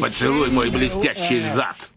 Поцелуй мой блестящий э, зад.